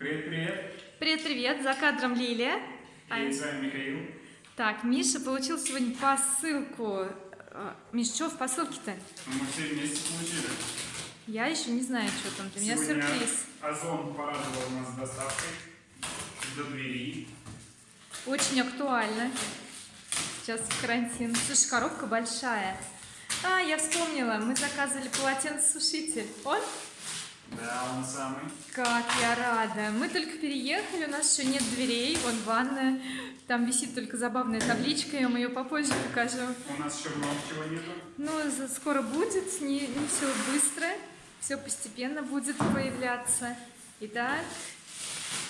Привет, привет. Привет-привет, за кадром Лилия. И с вами Михаил. Так, Миша получил сегодня посылку. А, Миш, что в посылке-то? Мы все вместе получили. Я еще не знаю, что там. Для меня сюрприз. Озон порадовал нас доставкой до двери. Очень актуально. Сейчас карантин. Слушай, коробка большая. А, я вспомнила, мы заказывали полотенцесушитель. Он? Да, он самый. Как я рада. Мы только переехали, у нас еще нет дверей, вон ванная. Там висит только забавная табличка, я вам ее попозже покажу. У нас еще много чего нету. Ну, скоро будет, не, не все быстро, все постепенно будет появляться. Итак,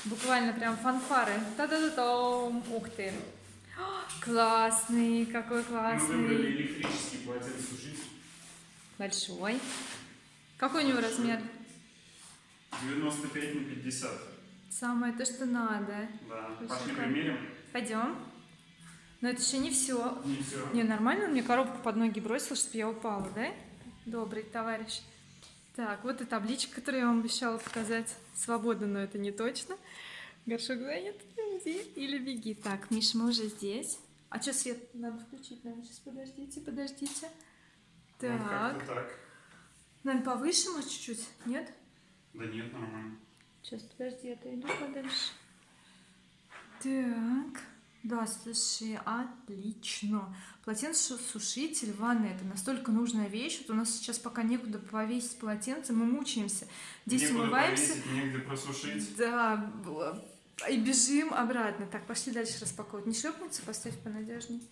буквально прям фанфары. Та-да-да-дам. Ух ты. О, Классный, какой Мы выбрали классный. электрический полотенцесушитель. Большой. Какой у него размер? 95 на 50. Самое то, что надо. Да. Слушай, Пошли как- примерим. Пойдем. Но это еще не все. Не все. Не, нормально он мне коробку под ноги бросил, чтобы я упала, да? Добрый товарищ. Так, вот и табличка, которую я вам обещала показать. Свобода, но это не точно. Горшок занят. Иди или беги. Так, Миша, мы уже здесь. А что, свет надо включить? Наверное, сейчас подождите, подождите. Ну, Так. как-то так. Наверное, повыше, может, чуть-чуть? Нет? Да нет, нормально. Сейчас, подожди, я отойду подальше. Так. Да, слушай, отлично. Полотенцесушитель, ванна, это настолько нужная вещь. Вот у нас сейчас пока некуда повесить полотенце, мы мучаемся. Здесь Некуда умываемся. повесить, негде просушить. Да, и бежим обратно. Так, пошли дальше распаковывать. Не шлепнется, поставь понадежней.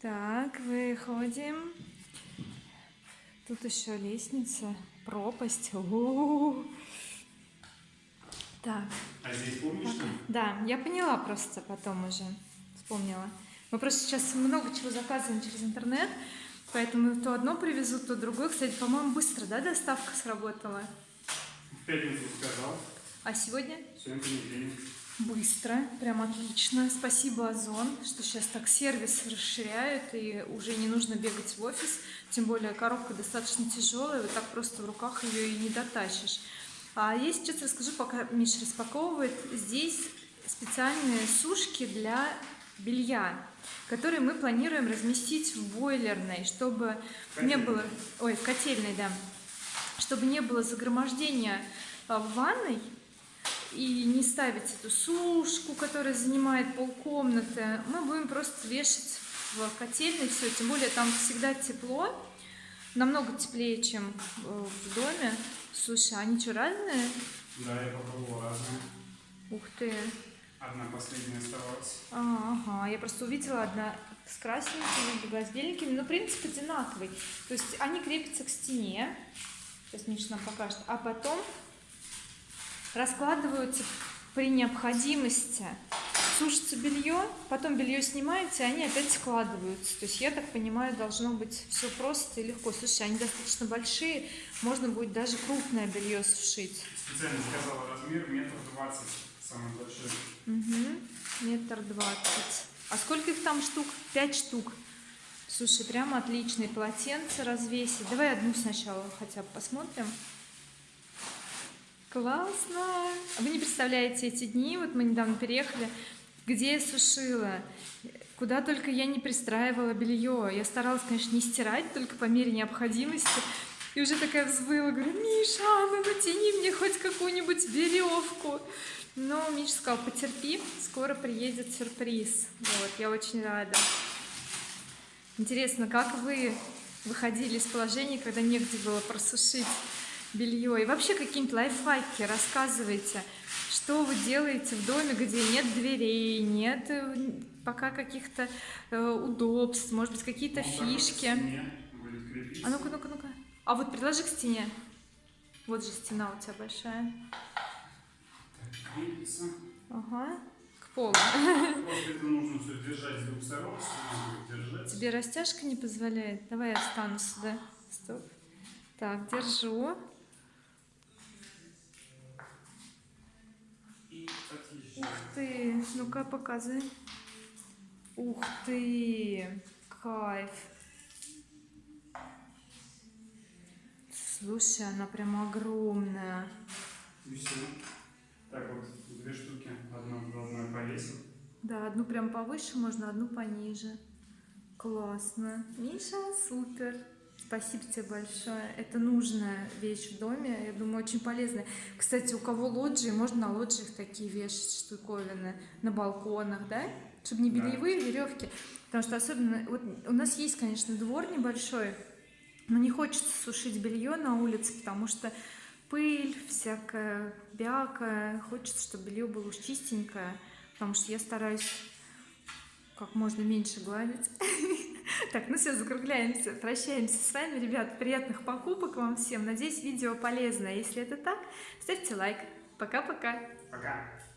Так, выходим. Тут еще лестница, пропасть. У-у-у. Так, А здесь помнишь, что? да, я поняла просто потом уже, вспомнила. Мы просто сейчас много чего заказываем через интернет, поэтому то одно привезут, то другое. Кстати, по-моему, быстро, да, доставка сработала? В пятницу сказал. А сегодня? Сегодня понедельник. Быстро, прям отлично. Спасибо, Озон, что сейчас так сервис расширяют и уже не нужно бегать в офис. Тем более коробка достаточно тяжелая, вот так просто в руках ее и не дотащишь. А я сейчас расскажу, пока Миша распаковывает. Здесь специальные сушки для белья, которые мы планируем разместить в бойлерной, чтобы не Котельной. было... Ой, в котельной, да. Чтобы не было загромождения а, в ванной, и не ставить эту сушку, которая занимает полкомнаты. Мы будем просто вешать в котельной все, тем более там всегда тепло, намного теплее, чем в доме. Слушай, они что, разные? Да, я попробовал разные. Ух ты. Одна последняя оставалась. А, Ага, я просто увидела одна с красненькими, другая с беленькими, но принцип одинаковый. То есть они крепятся к стене, сейчас Миша нам покажет, а потом раскладываются при необходимости. Сушится белье, потом белье снимается, и они опять складываются. То есть, я так понимаю, должно быть все просто и легко. Слушай, они достаточно большие, можно будет даже крупное белье сушить. Специально сказала размер метр двадцать, самый большой. Угу. Метр двадцать. А сколько их там штук? Пять штук. Слушай, прямо отличные полотенца развесить. Давай одну сначала хотя бы посмотрим. Классно! А Вы не представляете эти дни, вот мы недавно переехали, где я сушила, куда только я не пристраивала белье. Я старалась, конечно, не стирать, только по мере необходимости. И уже такая взвыла, говорю, Миша, ну натяни мне хоть какую-нибудь веревку. Но Миша сказал, потерпи, скоро приедет сюрприз. Вот, я очень рада. Интересно, как вы выходили из положения, когда негде было просушить белье? И вообще какие-нибудь лайфхаки рассказывайте. Что вы делаете в доме, где нет дверей, нет э, пока каких-то э, удобств, может быть, какие-то к фишки? А ну-ка, ну-ка, ну-ка. А вот предложи к стене. Вот же стена у тебя большая. Так. Ага. К полу. Сторон. Тебе растяжка не позволяет? Давай я встану сюда. Стоп. Так, держу. И отлично. Ух ты. Ну-ка, показывай. Ух ты. Кайф. Слушай, она прям огромная. И все. Так вот, две весом. Да, одну прям повыше можно, одну пониже. Классно. Миша, супер. Спасибо тебе большое. Это нужная вещь в доме. Я думаю, очень полезная. Кстати, у кого лоджии, можно на лоджиях такие вешать штуковины на балконах, да? Чтобы не Да. бельевые веревки. Потому что особенно... Вот у нас есть, конечно, двор небольшой, но не хочется сушить белье на улице, потому что пыль, всякая бяка. Хочется, чтобы белье было уж чистенькое, потому что я стараюсь как можно меньше гладить. Так, ну все, закругляемся, прощаемся с вами, ребят. Приятных покупок вам всем. Надеюсь, видео полезное. Если это так, ставьте лайк. Пока-пока. Пока.